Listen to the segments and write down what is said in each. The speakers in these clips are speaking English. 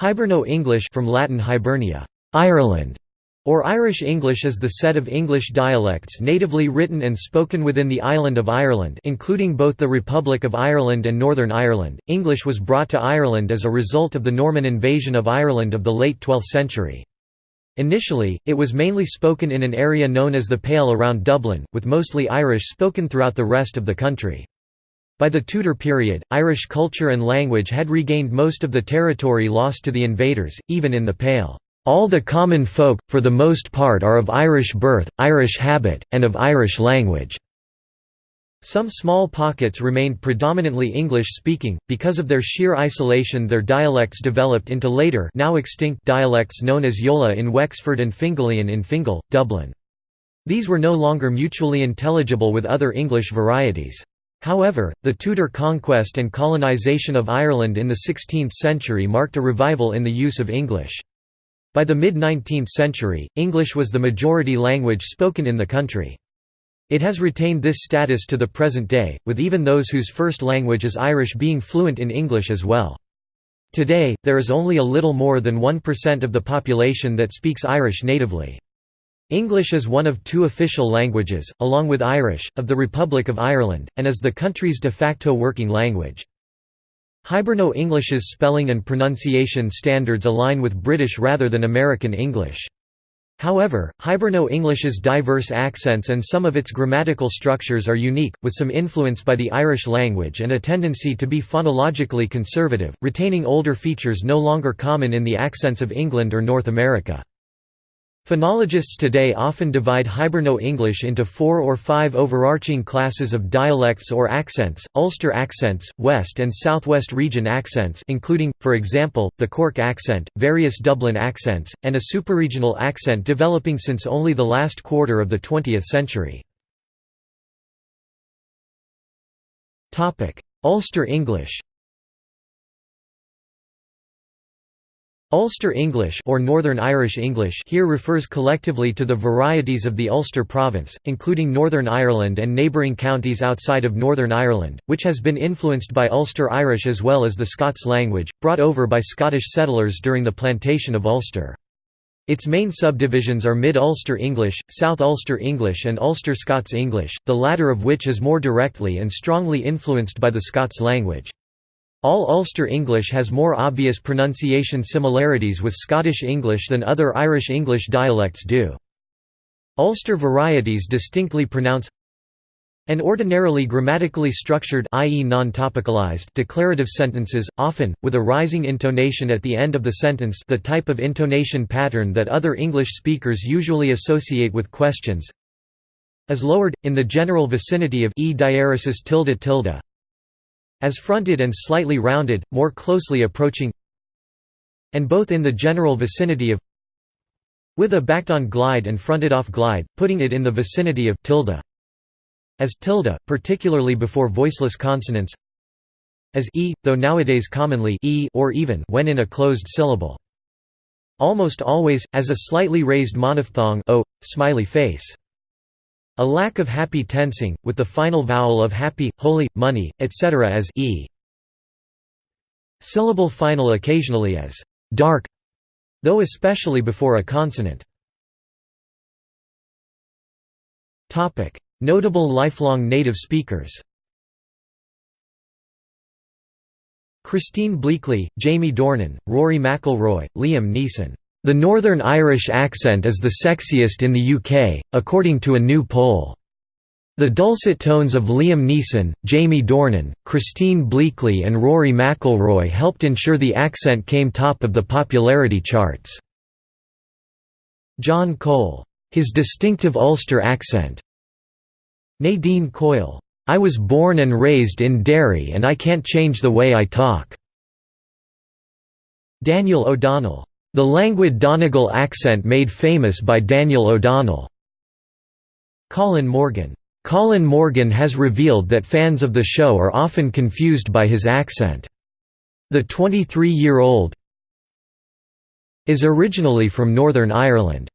Hiberno-English from Latin Hibernia, Ireland, or Irish English is the set of English dialects natively written and spoken within the island of Ireland including both the Republic of Ireland and Northern Ireland. English was brought to Ireland as a result of the Norman invasion of Ireland of the late 12th century. Initially, it was mainly spoken in an area known as the Pale around Dublin, with mostly Irish spoken throughout the rest of the country. By the Tudor period, Irish culture and language had regained most of the territory lost to the invaders, even in the Pale. All the common folk, for the most part are of Irish birth, Irish habit, and of Irish language." Some small pockets remained predominantly English-speaking, because of their sheer isolation their dialects developed into later now extinct dialects known as Yola in Wexford and Fingalian in Fingal, Dublin. These were no longer mutually intelligible with other English varieties. However, the Tudor conquest and colonisation of Ireland in the 16th century marked a revival in the use of English. By the mid-19th century, English was the majority language spoken in the country. It has retained this status to the present day, with even those whose first language is Irish being fluent in English as well. Today, there is only a little more than 1% of the population that speaks Irish natively. English is one of two official languages, along with Irish, of the Republic of Ireland, and is the country's de facto working language. Hiberno-English's spelling and pronunciation standards align with British rather than American English. However, Hiberno-English's diverse accents and some of its grammatical structures are unique, with some influence by the Irish language and a tendency to be phonologically conservative, retaining older features no longer common in the accents of England or North America. Phonologists today often divide Hiberno-English into four or five overarching classes of dialects or accents, Ulster accents, West and Southwest region accents including, for example, the Cork accent, various Dublin accents, and a superregional accent developing since only the last quarter of the 20th century. Ulster English Ulster English or Northern Irish English here refers collectively to the varieties of the Ulster province, including Northern Ireland and neighbouring counties outside of Northern Ireland, which has been influenced by Ulster Irish as well as the Scots language, brought over by Scottish settlers during the plantation of Ulster. Its main subdivisions are Mid-Ulster English, South Ulster English and Ulster Scots English, the latter of which is more directly and strongly influenced by the Scots language. All Ulster English has more obvious pronunciation similarities with Scottish English than other Irish English dialects do. Ulster varieties distinctly pronounce and ordinarily grammatically structured i.e. non-topicalized declarative sentences, often, with a rising intonation at the end of the sentence the type of intonation pattern that other English speakers usually associate with questions is lowered, in the general vicinity of e diaresis tilde tilde as fronted and slightly rounded, more closely approaching and both in the general vicinity of with a backed-on glide and fronted-off glide, putting it in the vicinity of tilde as tilde, particularly before voiceless consonants as e, though nowadays commonly e or even when in a closed syllable. Almost always, as a slightly raised monophthong o, smiley face. A lack of happy tensing, with the final vowel of happy, holy, money, etc. as e. Syllable final occasionally as dark, though especially before a consonant. Notable lifelong native speakers Christine Bleakley, Jamie Dornan, Rory McIlroy, Liam Neeson the Northern Irish accent is the sexiest in the UK, according to a new poll. The dulcet tones of Liam Neeson, Jamie Dornan, Christine Bleakley and Rory McIlroy helped ensure the accent came top of the popularity charts. John Cole. His distinctive Ulster accent. Nadine Coyle. I was born and raised in Derry and I can't change the way I talk. Daniel O'Donnell. The languid Donegal accent made famous by Daniel O'Donnell. Colin Morgan. Colin Morgan has revealed that fans of the show are often confused by his accent. The 23-year-old is originally from Northern Ireland.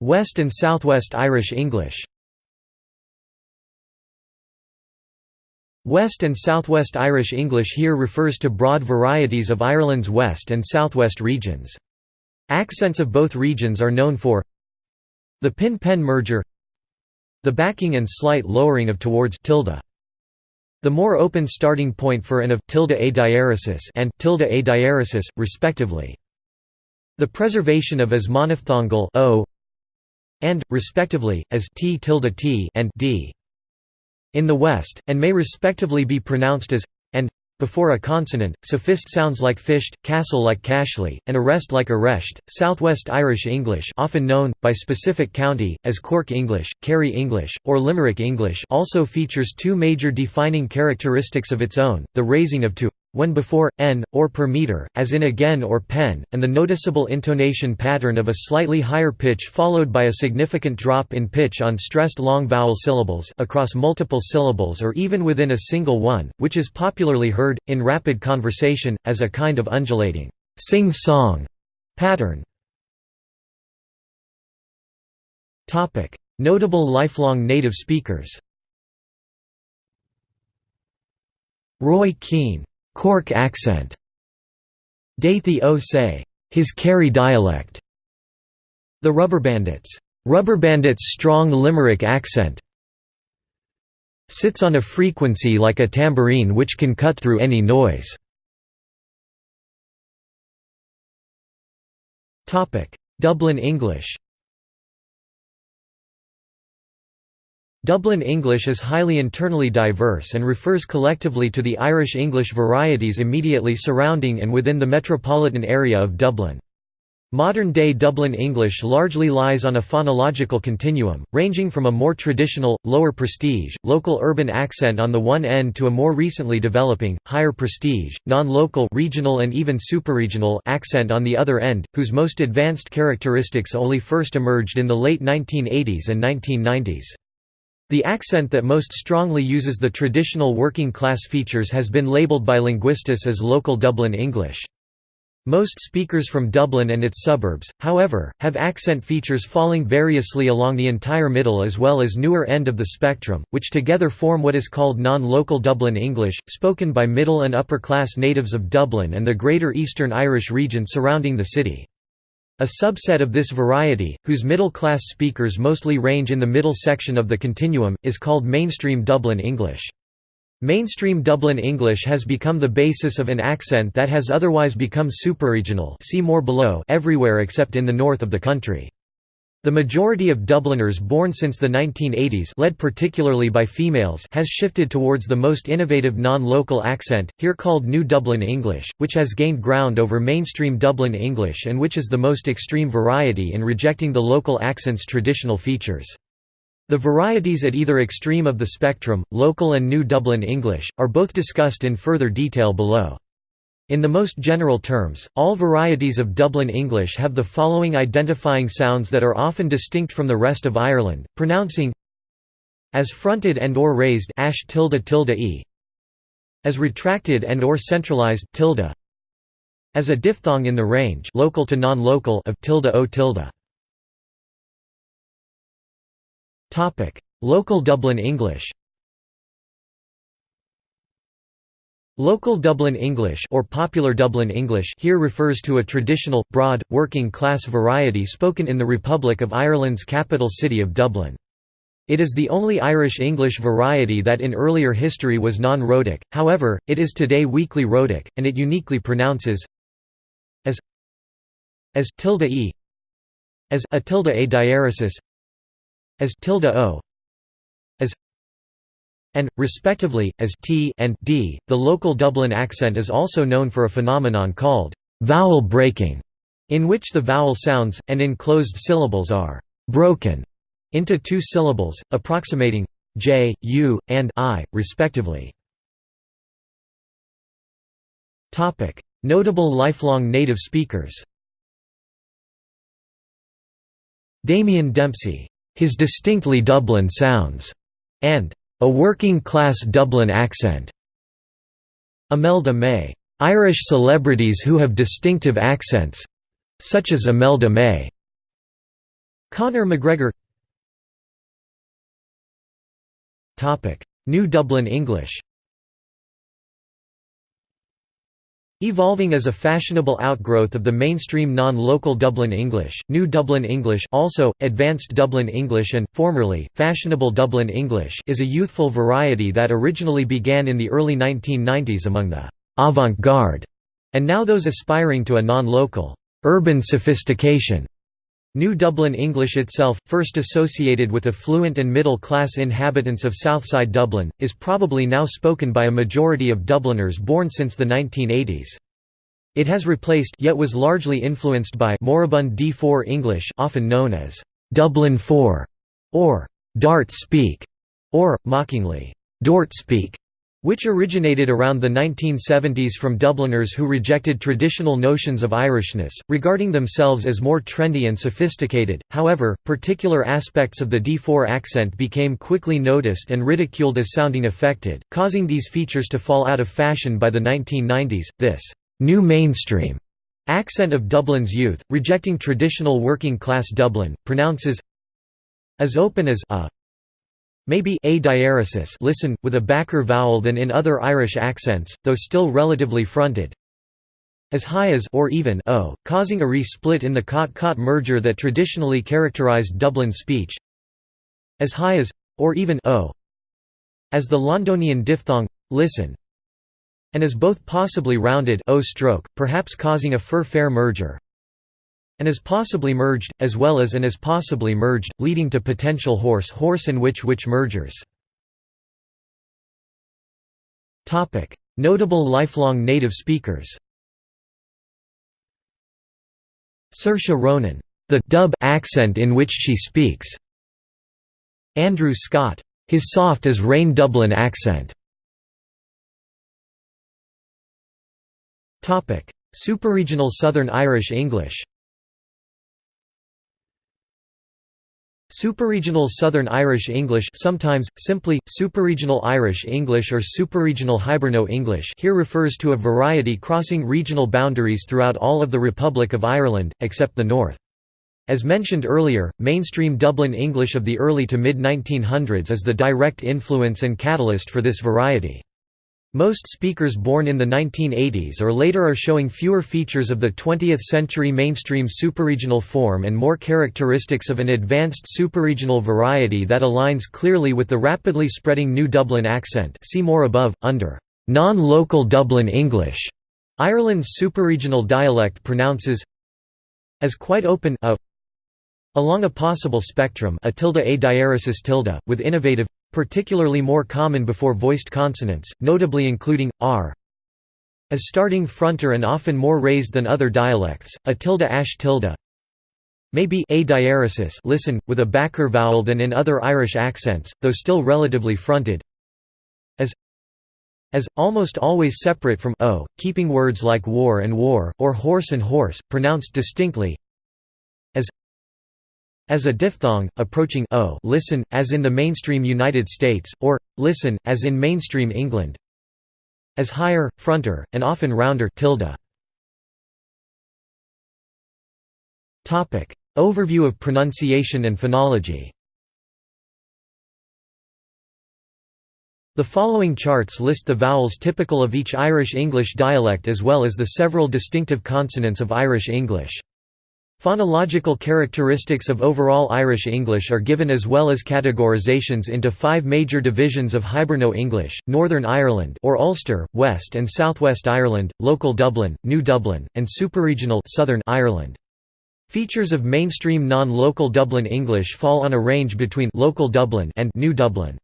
West and Southwest Irish English West and Southwest Irish English here refers to broad varieties of Ireland's west and southwest regions. Accents of both regions are known for the pin-pen merger the backing and slight lowering of towards tilde. The more open starting point for and of tilde a diaresis and tilde a diaresis, respectively. The preservation of as monophthongal o and, respectively, as t tilde t and d. In the West, and may respectively be pronounced as and before a consonant, sophist sounds like fished, castle like cashly, and arrest like arreshed. Southwest Irish English, often known by specific county as Cork English, Kerry English, or Limerick English, also features two major defining characteristics of its own: the raising of to when before, n, or per meter, as in again or pen, and the noticeable intonation pattern of a slightly higher pitch followed by a significant drop in pitch on stressed long vowel syllables across multiple syllables or even within a single one, which is popularly heard, in rapid conversation, as a kind of undulating sing-song pattern. Notable lifelong native speakers Roy Keane Cork accent Dathy O say, his Kerry dialect. The Rubber Bandits. Rubber Bandits' strong Limerick accent sits on a frequency like a tambourine which can cut through any noise. Dublin English Dublin English is highly internally diverse and refers collectively to the Irish English varieties immediately surrounding and within the metropolitan area of Dublin. Modern-day Dublin English largely lies on a phonological continuum, ranging from a more traditional, lower prestige, local urban accent on the one end to a more recently developing, higher prestige, non-local regional and even superregional accent on the other end, whose most advanced characteristics only first emerged in the late 1980s and 1990s. The accent that most strongly uses the traditional working-class features has been labelled by linguists as local Dublin English. Most speakers from Dublin and its suburbs, however, have accent features falling variously along the entire middle as well as newer end of the spectrum, which together form what is called non-local Dublin English, spoken by middle and upper-class natives of Dublin and the Greater Eastern Irish region surrounding the city. A subset of this variety, whose middle-class speakers mostly range in the middle section of the continuum, is called mainstream Dublin English. Mainstream Dublin English has become the basis of an accent that has otherwise become superregional see more below everywhere except in the north of the country. The majority of Dubliners born since the 1980s led particularly by females has shifted towards the most innovative non-local accent, here called New Dublin English, which has gained ground over mainstream Dublin English and which is the most extreme variety in rejecting the local accent's traditional features. The varieties at either extreme of the spectrum, local and New Dublin English, are both discussed in further detail below. In the most general terms, all varieties of Dublin English have the following identifying sounds that are often distinct from the rest of Ireland, pronouncing as fronted and or raised ash tilde tilde e as retracted and or centralized tilde as a diphthong in the range local to non-local of tilde o tilde. Topic local dublin english Local Dublin English or popular Dublin English here refers to a traditional, broad, working-class variety spoken in the Republic of Ireland's capital city of Dublin. It is the only Irish English variety that in earlier history was non-rhotic, however, it is today weakly rhotic, and it uniquely pronounces as as tilde e as a tilde a diaresis as tilde o as and, respectively, as t and d. The local Dublin accent is also known for a phenomenon called vowel breaking, in which the vowel sounds, and enclosed syllables are broken into two syllables, approximating j, u, and i, respectively. Notable lifelong native speakers Damien Dempsey, "'His distinctly Dublin sounds' and a working-class Dublin accent. Imelda May. Irish celebrities who have distinctive accents such as Imelda May. Conor McGregor New Dublin English Evolving as a fashionable outgrowth of the mainstream non-local Dublin English, New Dublin English also, Advanced Dublin English and, formerly, Fashionable Dublin English is a youthful variety that originally began in the early 1990s among the «avant-garde» and now those aspiring to a non-local «urban sophistication». New Dublin English itself, first associated with affluent and middle-class inhabitants of Southside Dublin, is probably now spoken by a majority of Dubliners born since the 1980s. It has replaced yet was largely influenced by moribund D4 English often known as Dublin 4 or Dart speak or mockingly Dort speak which originated around the 1970s from Dubliners who rejected traditional notions of Irishness, regarding themselves as more trendy and sophisticated. However, particular aspects of the D4 accent became quickly noticed and ridiculed as sounding affected, causing these features to fall out of fashion by the 1990s. This new mainstream accent of Dublin's youth, rejecting traditional working class Dublin, pronounces as open as a Maybe a diaresis listen, with a backer vowel than in other Irish accents, though still relatively fronted. As high as or even o, causing a re-split in the cot-caught merger that traditionally characterized Dublin speech. As high as or even o. As the Londonian diphthong listen. And as both possibly rounded o stroke, perhaps causing a fur-fair merger and as possibly merged, as well as and as possibly merged, leading to potential horse-horse and witch-witch mergers. Notable lifelong native speakers Saoirse Ronan, the dub accent in which she speaks. Andrew Scott, his soft as rain Dublin accent. Topic: Superregional Southern Irish English. Superregional Southern Irish English sometimes, simply, Superregional Irish English or Superregional Hiberno English here refers to a variety crossing regional boundaries throughout all of the Republic of Ireland, except the north. As mentioned earlier, mainstream Dublin English of the early to mid-1900s is the direct influence and catalyst for this variety. Most speakers born in the 1980s or later are showing fewer features of the 20th-century mainstream superregional form and more characteristics of an advanced superregional variety that aligns clearly with the rapidly spreading New Dublin accent see more above, under non-local Dublin English. Ireland's superregional dialect pronounces as quite open a along a possible spectrum a tilde a diaresis tilde, with innovative particularly more common before voiced consonants, notably including, r as starting fronter and often more raised than other dialects, a tilde ash tilde maybe a diaresis listen, with a backer vowel than in other Irish accents, though still relatively fronted as as, almost always separate from o, keeping words like war and war, or horse and horse, pronounced distinctly as as a diphthong, approaching o listen, as in the mainstream United States, or, listen, as in mainstream England as higher, fronter, and often rounder tilde. Overview of pronunciation and phonology The following charts list the vowels typical of each Irish English dialect as well as the several distinctive consonants of Irish English. Phonological characteristics of overall Irish English are given as well as categorizations into five major divisions of Hiberno English, Northern Ireland or Ulster, West and Southwest Ireland, Local Dublin, New Dublin, and Superregional Southern Ireland. Features of mainstream non-local Dublin English fall on a range between Local Dublin and New Dublin.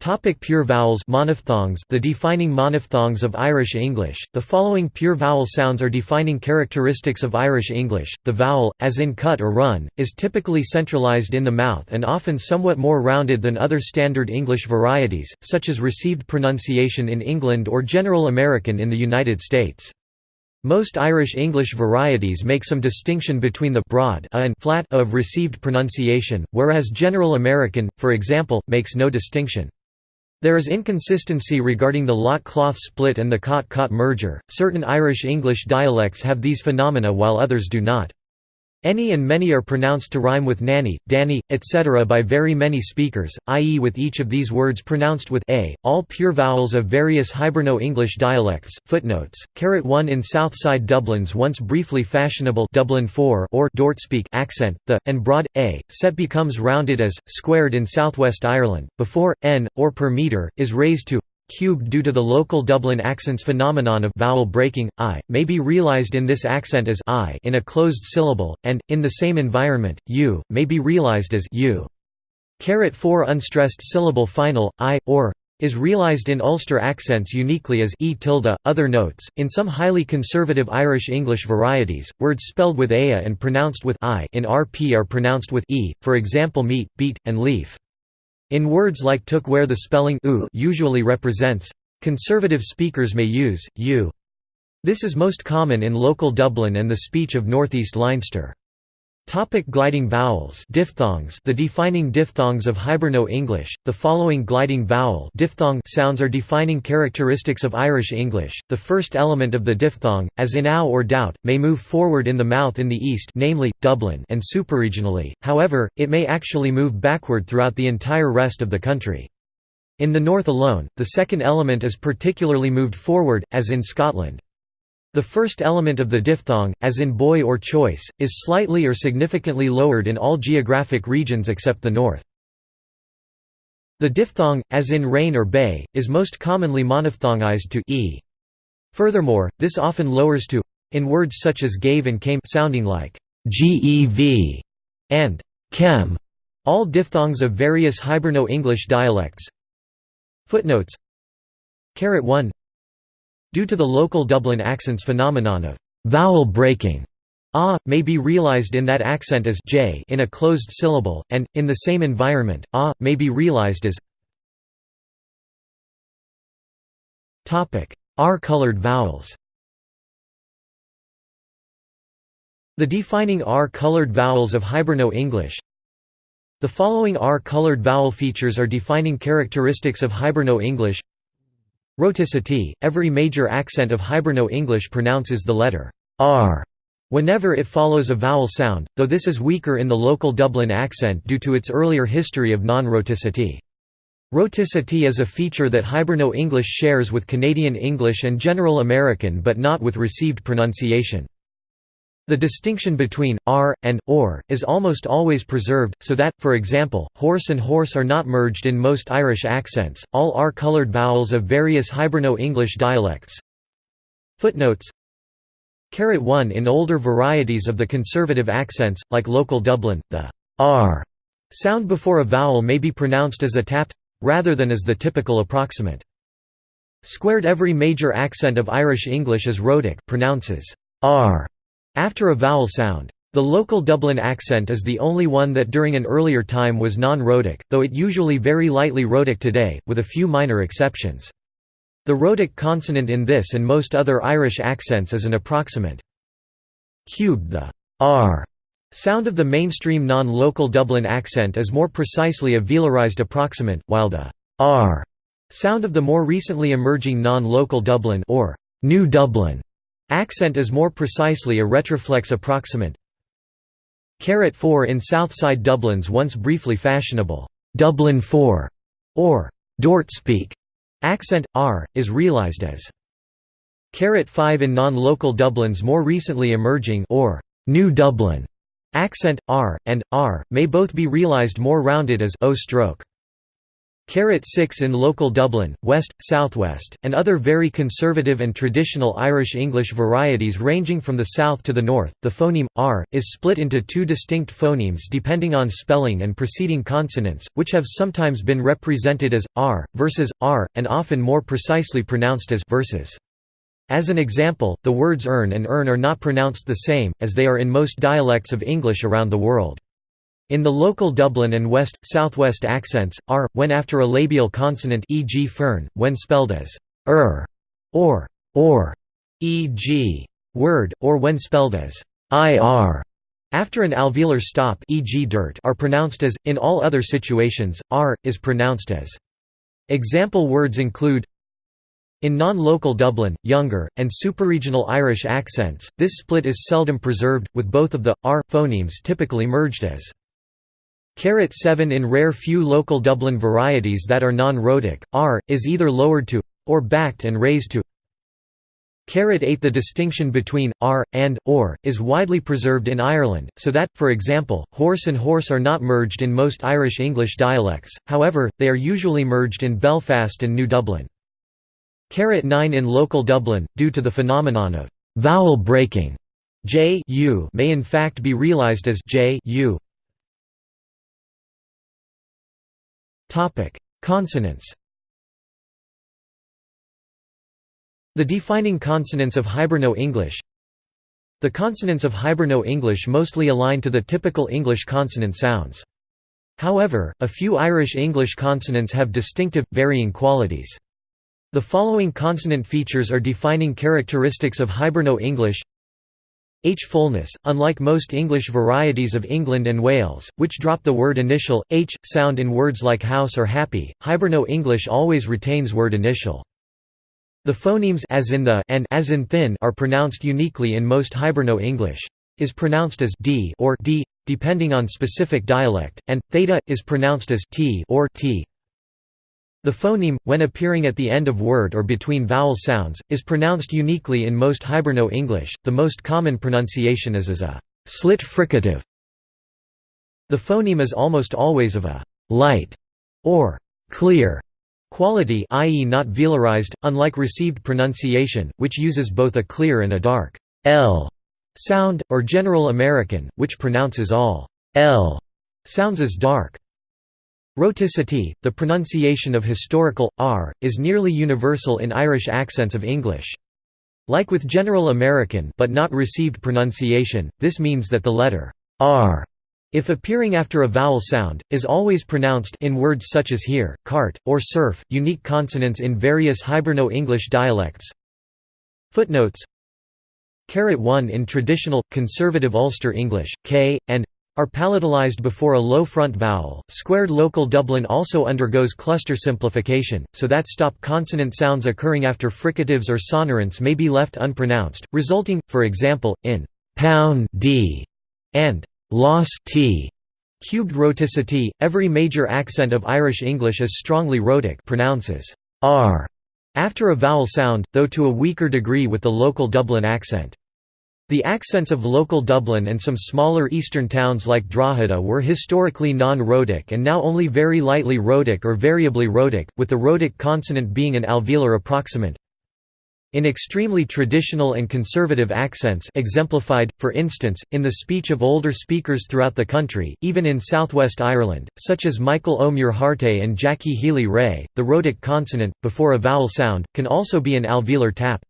Topic pure vowels monophthongs The defining monophthongs of Irish English. The following pure vowel sounds are defining characteristics of Irish English. The vowel, as in cut or run, is typically centralized in the mouth and often somewhat more rounded than other standard English varieties, such as received pronunciation in England or General American in the United States. Most Irish English varieties make some distinction between the broad a and flat a of received pronunciation, whereas General American, for example, makes no distinction. There is inconsistency regarding the lot-cloth split and the cot-caught merger. Certain Irish English dialects have these phenomena while others do not. Any and many are pronounced to rhyme with nanny, danny, etc. by very many speakers, i.e. with each of these words pronounced with a. All pure vowels of various Hiberno-English dialects. Footnotes: Caret 1 in Southside Dublin's once briefly fashionable Dublin 4 or Dortspeak accent, the and broad a set becomes rounded as squared in Southwest Ireland. Before n or per meter is raised to cubed due to the local Dublin accents phenomenon of vowel breaking, i, may be realized in this accent as i in a closed syllable, and, in the same environment, u, may be realized as u. Caret 4 unstressed syllable final, i, or is realized in Ulster accents uniquely as e tilde. Other notes: in some highly conservative Irish English varieties, words spelled with aya and pronounced with i in RP are pronounced with e, for example meat, beat, and leaf. In words like took where the spelling u usually represents, conservative speakers may use u. This is most common in local Dublin and the speech of northeast Leinster. Topic gliding vowels diphthongs The defining diphthongs of Hiberno-English, the following gliding vowel diphthong sounds are defining characteristics of Irish English. The first element of the diphthong, as in ow or doubt, may move forward in the mouth in the east namely, Dublin and supraregionally, however, it may actually move backward throughout the entire rest of the country. In the north alone, the second element is particularly moved forward, as in Scotland. The first element of the diphthong, as in boy or choice, is slightly or significantly lowered in all geographic regions except the north. The diphthong, as in rain or bay, is most commonly monophthongized to e. Furthermore, this often lowers to in words such as gave and came sounding like gev and chem, all diphthongs of various Hiberno-English dialects. Footnotes 1 Due to the local Dublin accent's phenomenon of vowel breaking, ah may be realized in that accent as j in a closed syllable, and, in the same environment, ah may be realized as R-colored vowels. The defining R-colored vowels of Hiberno-English The following R-colored vowel features are defining characteristics of Hiberno-English Rhoticity – Every major accent of Hiberno-English pronounces the letter r whenever it follows a vowel sound, though this is weaker in the local Dublin accent due to its earlier history of non-rhoticity. Rhoticity is a feature that Hiberno-English shares with Canadian English and General American but not with received pronunciation. The distinction between r and or is almost always preserved, so that, for example, horse and hoarse are not merged in most Irish accents. All r-colored vowels of various Hiberno-English dialects. Footnotes. Caret 1 in older varieties of the conservative accents, like local Dublin, the r sound before a vowel may be pronounced as a tapped rather than as the typical approximant. Squared every major accent of Irish English is rhotic pronounces r after a vowel sound. The local Dublin accent is the only one that during an earlier time was non-rhotic, though it usually very lightly rhotic today, with a few minor exceptions. The rhotic consonant in this and most other Irish accents is an approximant. Cubed the r sound of the mainstream non-local Dublin accent is more precisely a velarized approximant, while the r sound of the more recently emerging non-local Dublin or New Dublin Accent is more precisely a retroflex approximant. Caret 4 in Southside Dublin's once briefly fashionable Dublin 4 or Dortspeak accent r is realized as Caret 5 in non-local Dublin's more recently emerging or New Dublin accent r and r may both be realized more rounded as o stroke. Caret 6 in local Dublin, West, Southwest, and other very conservative and traditional Irish English varieties ranging from the south to the north. The phoneme r is split into two distinct phonemes depending on spelling and preceding consonants, which have sometimes been represented as r versus r, and often more precisely pronounced as versus. As an example, the words earn and earn are not pronounced the same, as they are in most dialects of English around the world. In the local Dublin and West, Southwest accents, r, when after a labial consonant e.g. fern, when spelled as er or or, e.g. word, or when spelled as ir after an alveolar stop e.g. dirt are pronounced as, in all other situations, r, is pronounced as. Example words include In non-local Dublin, younger, and superregional Irish accents, this split is seldom preserved, with both of the r phonemes typically merged as Carat 7 in rare few local Dublin varieties that are non-rhotic, r, is either lowered to or backed and raised to Carat 8 The distinction between r and or is widely preserved in Ireland, so that, for example, horse and hoarse are not merged in most Irish English dialects, however, they are usually merged in Belfast and New Dublin. Carat 9 in local Dublin, due to the phenomenon of vowel breaking, j u may in fact be realized as j u. Topic: Consonants. The defining consonants of Hiberno-English The consonants of Hiberno-English mostly align to the typical English consonant sounds. However, a few Irish English consonants have distinctive, varying qualities. The following consonant features are defining characteristics of Hiberno-English H fullness, unlike most English varieties of England and Wales, which drop the word initial, h, sound in words like house or happy, Hiberno-English always retains word initial. The phonemes as in the and as in thin are pronounced uniquely in most Hiberno-English. Is pronounced as d or d, depending on specific dialect, and theta is pronounced as t or t. The phoneme, when appearing at the end of word or between vowel sounds, is pronounced uniquely in most Hiberno-English, the most common pronunciation is as a slit fricative. The phoneme is almost always of a light or clear quality i.e. not velarized, unlike received pronunciation, which uses both a clear and a dark l sound, or General American, which pronounces all l sounds as dark. Rhoticity, the pronunciation of historical, r, is nearly universal in Irish accents of English. Like with General American but not received pronunciation, this means that the letter r, if appearing after a vowel sound, is always pronounced in words such as here, cart, or surf, unique consonants in various Hiberno-English dialects. Footnotes Carat 1 in traditional, conservative Ulster English, k, and are palatalized before a low front vowel. Squared local Dublin also undergoes cluster simplification, so that stop consonant sounds occurring after fricatives or sonorants may be left unpronounced, resulting, for example, in pound d and loss t. Cubed rhoticity, every major accent of Irish English is strongly rhotic pronounces r after a vowel sound, though to a weaker degree with the local Dublin accent. The accents of local Dublin and some smaller eastern towns like Drogheda were historically non-rhotic and now only very lightly rhotic or variably rhotic, with the rhotic consonant being an alveolar approximant. In extremely traditional and conservative accents exemplified, for instance, in the speech of older speakers throughout the country, even in southwest Ireland, such as Michael O'Muir Harte and Jackie Healy-Rae, the rhotic consonant, before a vowel sound, can also be an alveolar tap.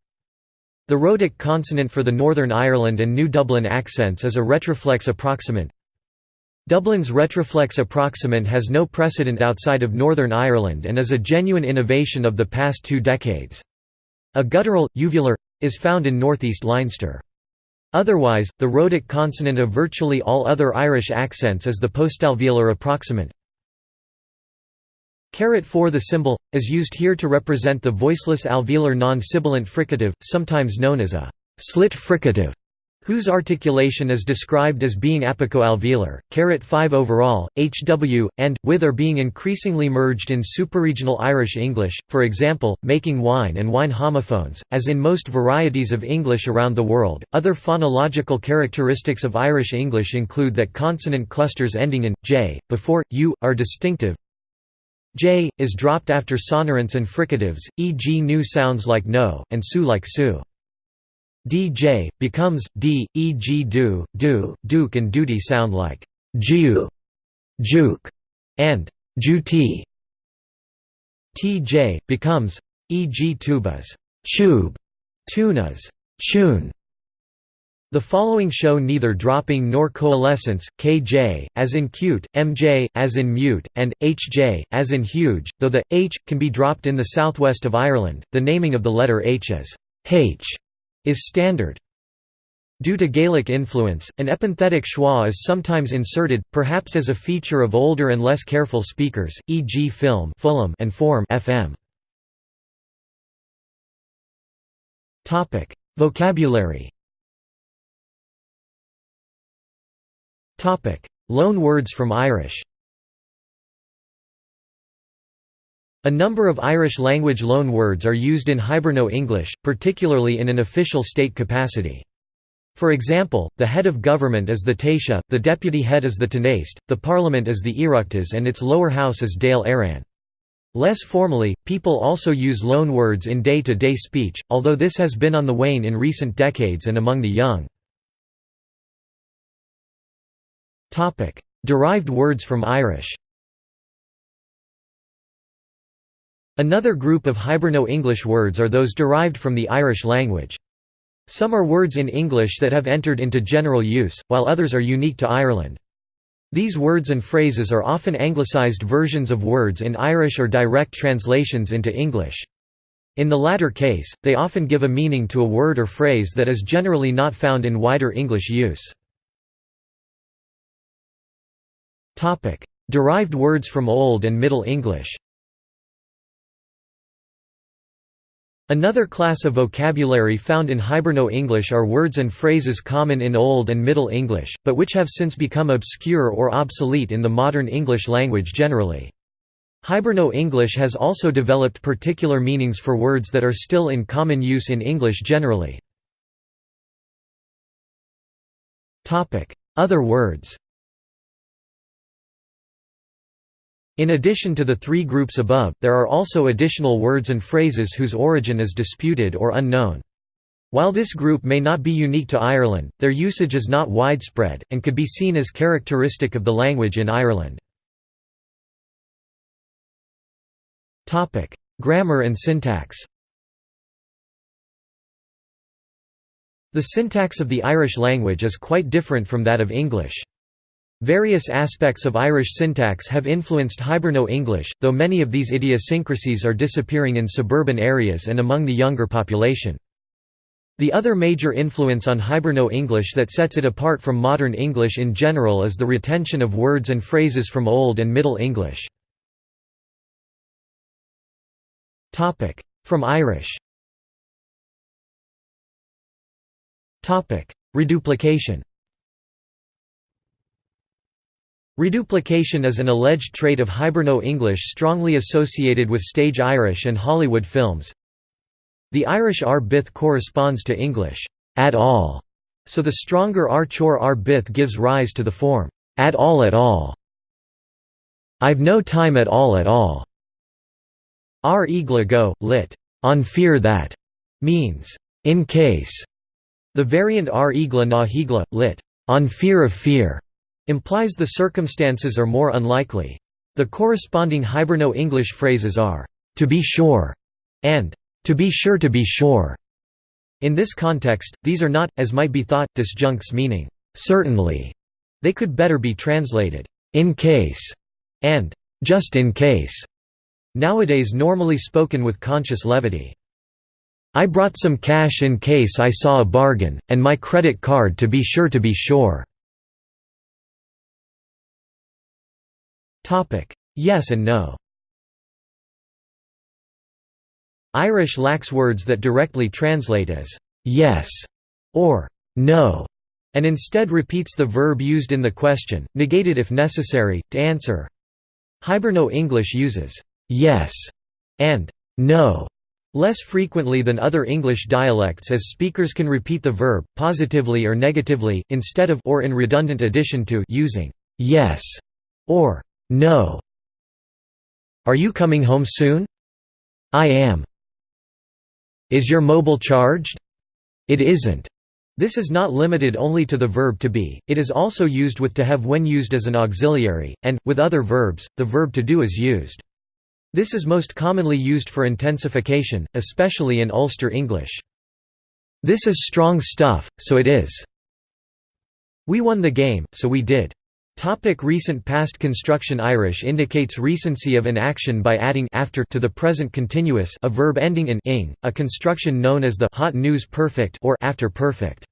The rhotic consonant for the Northern Ireland and New Dublin accents is a retroflex approximant. Dublin's retroflex approximant has no precedent outside of Northern Ireland and is a genuine innovation of the past two decades. A guttural, uvular, is found in northeast Leinster. Otherwise, the rhotic consonant of virtually all other Irish accents is the postalveolar approximant. Carat 4 The symbol, is used here to represent the voiceless alveolar non-sibilant fricative, sometimes known as a slit fricative, whose articulation is described as being apicoalveolar. Carat 5 overall, HW, and, with are being increasingly merged in superregional Irish English, for example, making wine and wine homophones, as in most varieties of English around the world. Other phonological characteristics of Irish English include that consonant clusters ending in j, before, u, are distinctive, j, is dropped after sonorants and fricatives, e.g. new sounds like no, and su like su. dj, becomes, d, e.g. do, do, duke and duty sound like ju, juke, and juti. tj, becomes, e.g. tubas, tube, tunas, tune, the following show neither dropping nor coalescence, kj, as in cute, mj, as in mute, and hj, as in huge, though the h can be dropped in the southwest of Ireland. The naming of the letter h as h is standard. Due to Gaelic influence, an epenthetic schwa is sometimes inserted, perhaps as a feature of older and less careful speakers, e.g. film and form fm. Vocabulary Loan words from Irish A number of Irish-language loan words are used in Hiberno-English, particularly in an official state capacity. For example, the head of government is the Taoiseach, the deputy head is the Tánaiste, the parliament is the Oireachtas and its lower house is Dáil Éireann. Less formally, people also use loan words in day-to-day -day speech, although this has been on the wane in recent decades and among the young. Derived words from Irish Another group of Hiberno-English words are those derived from the Irish language. Some are words in English that have entered into general use, while others are unique to Ireland. These words and phrases are often anglicised versions of words in Irish or direct translations into English. In the latter case, they often give a meaning to a word or phrase that is generally not found in wider English use. Derived words from Old and Middle English Another class of vocabulary found in Hiberno-English are words and phrases common in Old and Middle English, but which have since become obscure or obsolete in the modern English language generally. Hiberno-English has also developed particular meanings for words that are still in common use in English generally. Other words In addition to the three groups above, there are also additional words and phrases whose origin is disputed or unknown. While this group may not be unique to Ireland, their usage is not widespread, and could be seen as characteristic of the language in Ireland. Grammar and syntax The syntax of the Irish language is quite different from that of English. Various aspects of Irish syntax have influenced Hiberno-English, though many of these idiosyncrasies are disappearing in suburban areas and among the younger population. The other major influence on Hiberno-English that sets it apart from modern English in general is the retention of words and phrases from Old and Middle English. From Irish Reduplication Reduplication is an alleged trait of Hiberno-English strongly associated with stage Irish and Hollywood films. The Irish r bith corresponds to English at all, so the stronger r chor r bith gives rise to the form at all at all. I've no time at all at all. R igla go, lit. On fear that means in case. The variant r igla na higla, lit. On fear of fear implies the circumstances are more unlikely. The corresponding Hiberno-English phrases are, "'to be sure' and "'to be sure to be sure'". In this context, these are not, as might be thought, disjuncts meaning, "'certainly'". They could better be translated, "'in case' and "'just in case' nowadays normally spoken with conscious levity. I brought some cash in case I saw a bargain, and my credit card to be sure to be sure. Yes and no Irish lacks words that directly translate as «yes» or «no», and instead repeats the verb used in the question, negated if necessary, to answer. Hiberno-English uses «yes» and «no» less frequently than other English dialects as speakers can repeat the verb, positively or negatively, instead of or in redundant addition to using «yes» or no. Are you coming home soon? I am. Is your mobile charged? It isn't. This is not limited only to the verb to be, it is also used with to have when used as an auxiliary, and, with other verbs, the verb to do is used. This is most commonly used for intensification, especially in Ulster English. This is strong stuff, so it is. We won the game, so we did. Topic recent past construction Irish indicates recency of an action by adding after to the present continuous a verb ending in ing, a construction known as the hot news perfect or after perfect.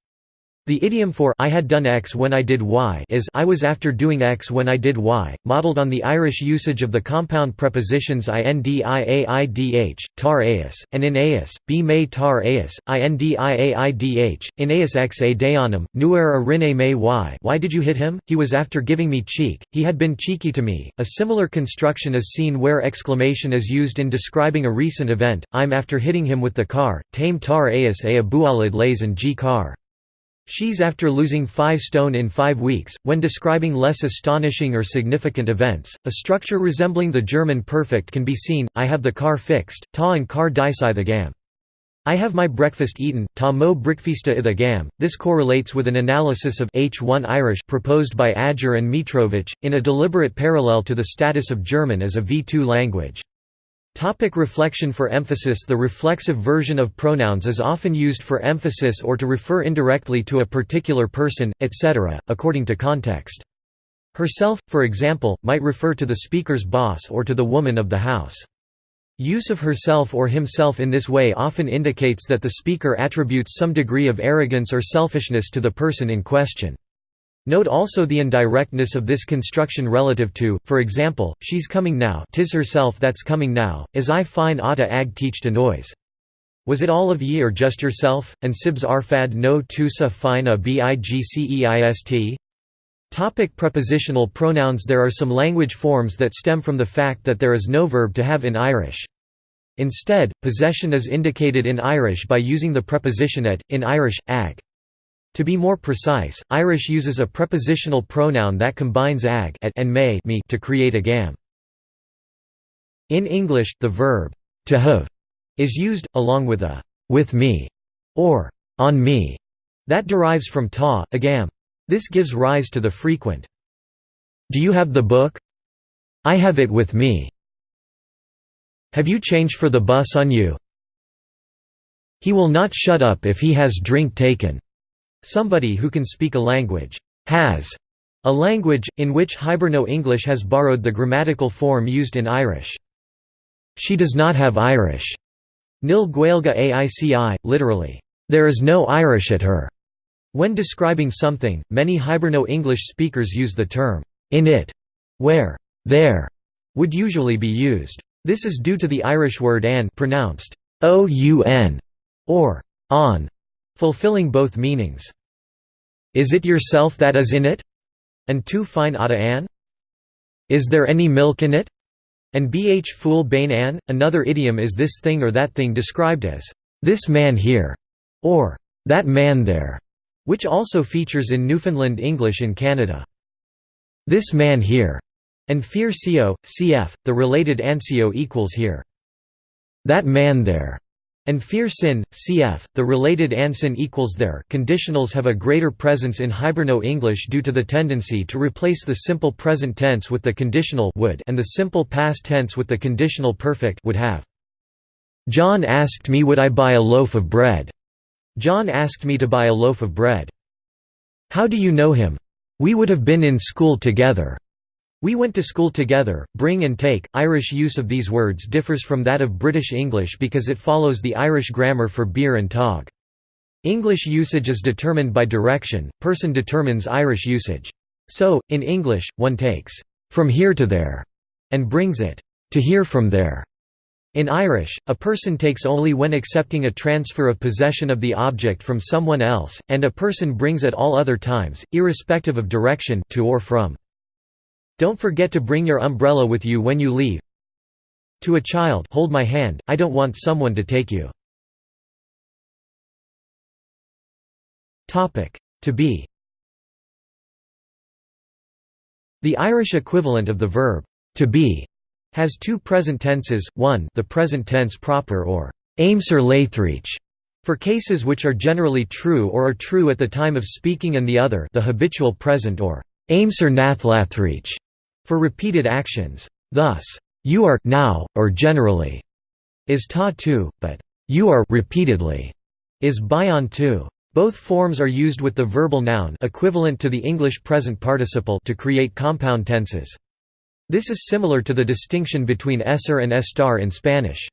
The idiom for I had done X when I did Y is I was after doing X when I did Y, modeled on the Irish usage of the compound prepositions indiaidh, tar eas, and in eas, be may tar eas, indiaidh, in eas x a deonum, nuer may y why did you hit him? He was after giving me cheek, he had been cheeky to me. A similar construction is seen where exclamation is used in describing a recent event, I'm after hitting him with the car, tame tar eas a abualid lays and g car. She's after losing 5 stone in 5 weeks, when describing less astonishing or significant events. A structure resembling the German perfect can be seen I have the car fixed, ta and car dicei the gam. I have my breakfast eaten, ta mo brickfista i the gam. This correlates with an analysis of H1 Irish proposed by Adger and Mitrovic, in a deliberate parallel to the status of German as a V2 language. Topic reflection For emphasis The reflexive version of pronouns is often used for emphasis or to refer indirectly to a particular person, etc., according to context. Herself, for example, might refer to the speaker's boss or to the woman of the house. Use of herself or himself in this way often indicates that the speaker attributes some degree of arrogance or selfishness to the person in question. Note also the indirectness of this construction relative to, for example, she's coming now tis herself that's coming now, as I fine otta ag teach to noise. Was it all of ye or just yourself, and sibs arfad no tusa fine a bigceist? Topic prepositional pronouns There are some language forms that stem from the fact that there is no verb to have in Irish. Instead, possession is indicated in Irish by using the preposition at, in Irish, ag. To be more precise, Irish uses a prepositional pronoun that combines ag at and may me to create a gam. In English, the verb to have is used, along with a with me or on me that derives from ta, agam. This gives rise to the frequent Do you have the book? I have it with me. Have you changed for the bus on you? He will not shut up if he has drink taken. Somebody who can speak a language has a language, in which Hiberno-English has borrowed the grammatical form used in Irish. She does not have Irish. Nil Gaelga aici, literally, there is no Irish at her. When describing something, many Hiberno-English speakers use the term in it, where there would usually be used. This is due to the Irish word an pronounced o-u-n or on, fulfilling both meanings. Is it yourself that is in it? And tu fine ada an? Is there any milk in it? And bh fool bane an? Another idiom is this thing or that thing described as, this man here, or that man there, which also features in Newfoundland English in Canada. This man here, and fear co, cf, the related anseo equals here. That man there, and fear sin, cf. The related ansin equals there. Conditionals have a greater presence in Hiberno-English due to the tendency to replace the simple present tense with the conditional would and the simple past tense with the conditional perfect would have. John asked me would I buy a loaf of bread. John asked me to buy a loaf of bread. How do you know him? We would have been in school together. We went to school together. Bring and take. Irish use of these words differs from that of British English because it follows the Irish grammar for beir and tog. English usage is determined by direction, person determines Irish usage. So, in English, one takes from here to there and brings it to here from there. In Irish, a person takes only when accepting a transfer of possession of the object from someone else, and a person brings at all other times, irrespective of direction to or from. Don't forget to bring your umbrella with you when you leave. To a child hold my hand, I don't want someone to take you. To be The Irish equivalent of the verb, to be, has two present tenses, one the present tense proper or aimser laithrich, for cases which are generally true or are true at the time of speaking and the other the habitual present or aimser nathlathreach, for repeated actions. Thus, you are now, or generally, is ta tu, but you are repeatedly is bion tu. Both forms are used with the verbal noun equivalent to the English present participle to create compound tenses. This is similar to the distinction between esser and estar in Spanish.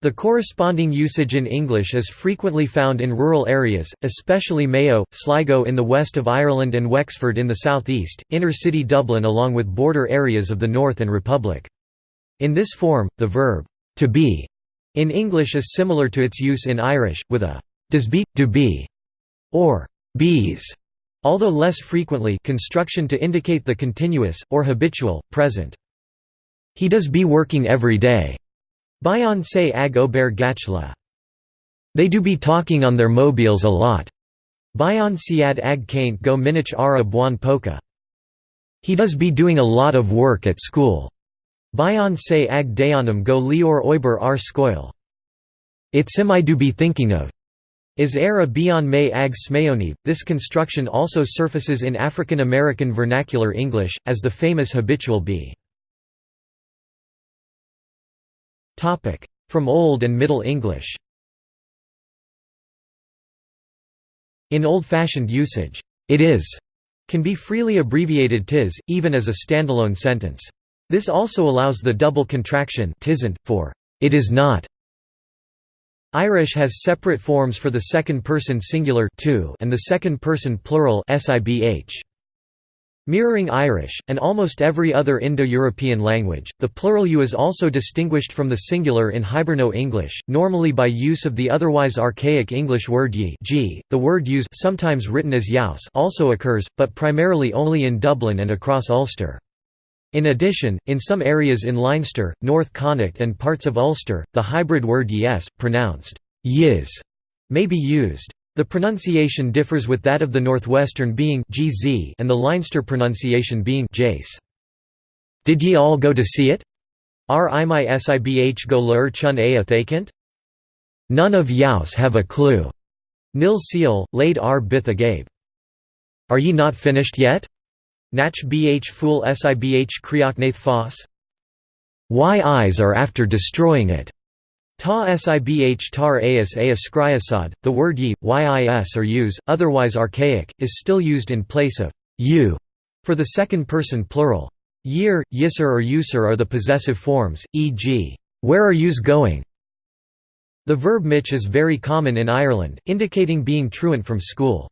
The corresponding usage in English is frequently found in rural areas, especially Mayo, Sligo in the west of Ireland and Wexford in the southeast, inner-city Dublin along with border areas of the North and Republic. In this form, the verb, to be, in English is similar to its use in Irish, with a does be, do be, or bees, although less frequently construction to indicate the continuous, or habitual, present. He does be working every day. Bayan say ag ober gachla. They do be talking on their mobiles a lot. Bayan siad ag kaint go minich ara buan poka. He does be doing a lot of work at school. Bayan say ag dayanam go lior oiber ar skoil. It's him I do be thinking of. Is era bian may ag smayoni. This construction also surfaces in African American vernacular English, as the famous habitual be. From Old and Middle English In old-fashioned usage, it is can be freely abbreviated tis, even as a standalone sentence. This also allows the double contraction tisn't, for it is not. Irish has separate forms for the second person singular to and the second person plural sibh. Mirroring Irish, and almost every other Indo-European language, the plural you is also distinguished from the singular in Hiberno-English, normally by use of the otherwise archaic English word ye. The word use sometimes written as yaus also occurs, but primarily only in Dublin and across Ulster. In addition, in some areas in Leinster, North Connacht and parts of Ulster, the hybrid word yes, pronounced yiz, may be used. The pronunciation differs with that of the Northwestern being gz and the Leinster pronunciation being jace. Did ye all go to see it? R I my sibh go lur chun a thakant? None of youse have a clue. Nil seal, laid r bith agabe. Are ye not finished yet? Nach bh fool sibh krioknath foss? Why eyes are after destroying it. Ta sibh tar as a skriasad, the word ye, yis or use, otherwise archaic, is still used in place of you for the second person plural. Year, yisr or usr are the possessive forms, e.g., where are yous going? The verb mitch is very common in Ireland, indicating being truant from school.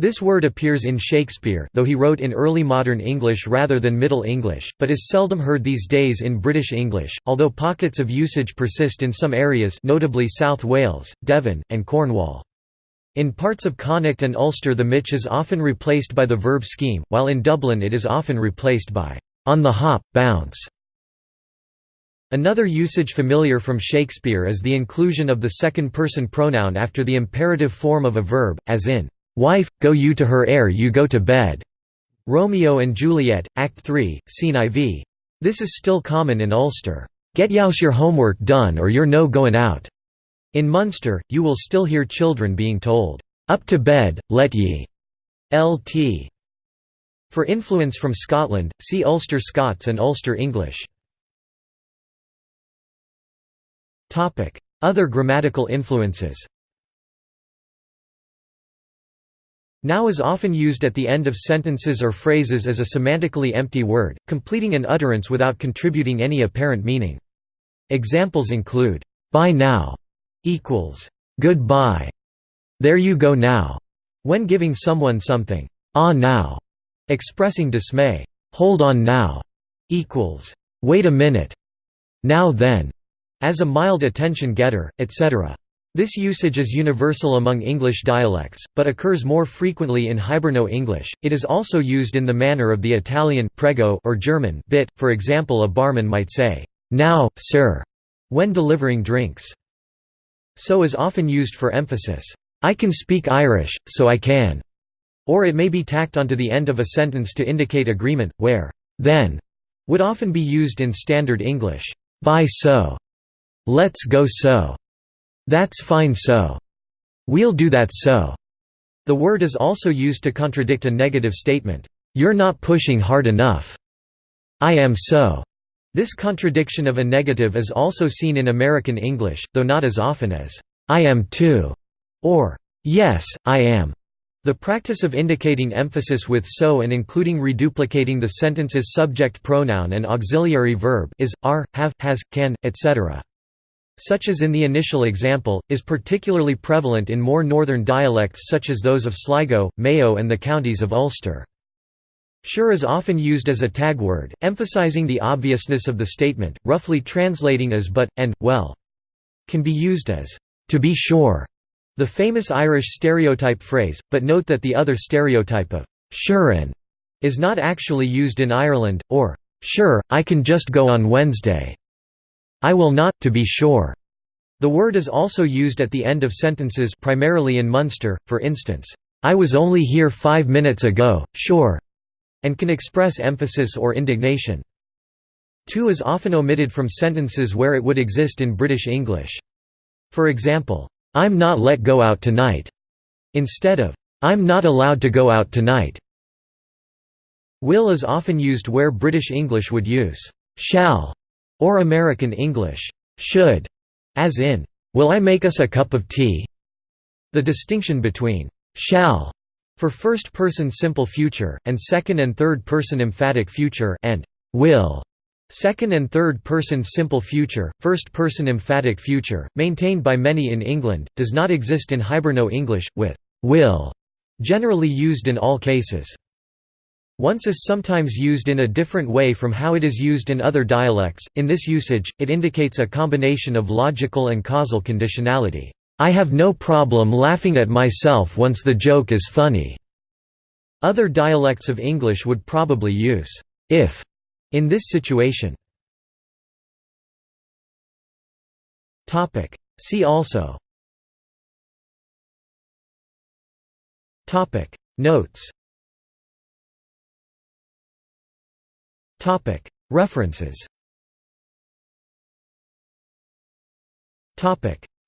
This word appears in Shakespeare though he wrote in early modern English rather than Middle English, but is seldom heard these days in British English, although pockets of usage persist in some areas notably South Wales, Devon, and Cornwall. In parts of Connacht and Ulster the mitch is often replaced by the verb scheme, while in Dublin it is often replaced by on the hop, bounce. Another usage familiar from Shakespeare is the inclusion of the second-person pronoun after the imperative form of a verb, as in Wife, go you to her ere you go to bed. Romeo and Juliet, Act 3, Scene IV. This is still common in Ulster. Get youse your homework done or you're no goin' out. In Munster, you will still hear children being told, Up to bed, let ye. Lt. For influence from Scotland, see Ulster Scots and Ulster English. Other grammatical influences Now is often used at the end of sentences or phrases as a semantically empty word, completing an utterance without contributing any apparent meaning. Examples include, "'by now' equals, "'goodbye' there you go now' when giving someone something, "'ah now' expressing dismay, "'hold on now' equals, "'wait a minute' now then' as a mild attention getter, etc. This usage is universal among English dialects, but occurs more frequently in Hiberno-English. It is also used in the manner of the Italian prego or German bit. For example, a barman might say, "Now, sir," when delivering drinks. So is often used for emphasis. I can speak Irish, so I can. Or it may be tacked onto the end of a sentence to indicate agreement, where then would often be used in standard English. Bye so. Let's go so. That's fine so. We'll do that so. The word is also used to contradict a negative statement. You're not pushing hard enough. I am so. This contradiction of a negative is also seen in American English, though not as often as, I am too, or, yes, I am. The practice of indicating emphasis with so and including reduplicating the sentence's subject pronoun and auxiliary verb is, are, have, has, can, etc. such as in the initial example, is particularly prevalent in more northern dialects such as those of Sligo, Mayo and the counties of Ulster. Sure is often used as a tag word, emphasizing the obviousness of the statement, roughly translating as but, and, well. Can be used as, to be sure, the famous Irish stereotype phrase, but note that the other stereotype of «sure is not actually used in Ireland, or «sure, I can just go on Wednesday». I will not, to be sure. The word is also used at the end of sentences primarily in Munster, for instance, I was only here five minutes ago, sure, and can express emphasis or indignation. To is often omitted from sentences where it would exist in British English. For example, I'm not let go out tonight, instead of, I'm not allowed to go out tonight. Will is often used where British English would use, shall or American English, should, as in, "'Will I make us a cup of tea?' The distinction between "'shall' for first-person simple future, and second- and third-person emphatic future and "'will' second- and third-person simple future, first-person emphatic future, maintained by many in England, does not exist in Hiberno English, with "'will' generally used in all cases. Once is sometimes used in a different way from how it is used in other dialects. In this usage, it indicates a combination of logical and causal conditionality. I have no problem laughing at myself once the joke is funny. Other dialects of English would probably use if in this situation. Topic. See also. Topic Notes References.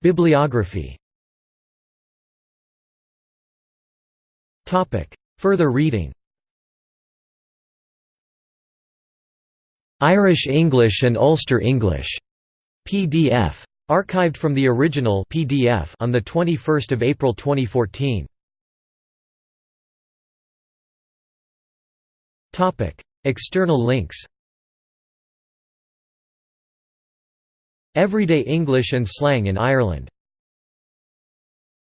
Bibliography. Further reading. Irish English and Ulster English. PDF archived from the original PDF on the 21st of April 2014 Topic External links. Everyday English and slang in Ireland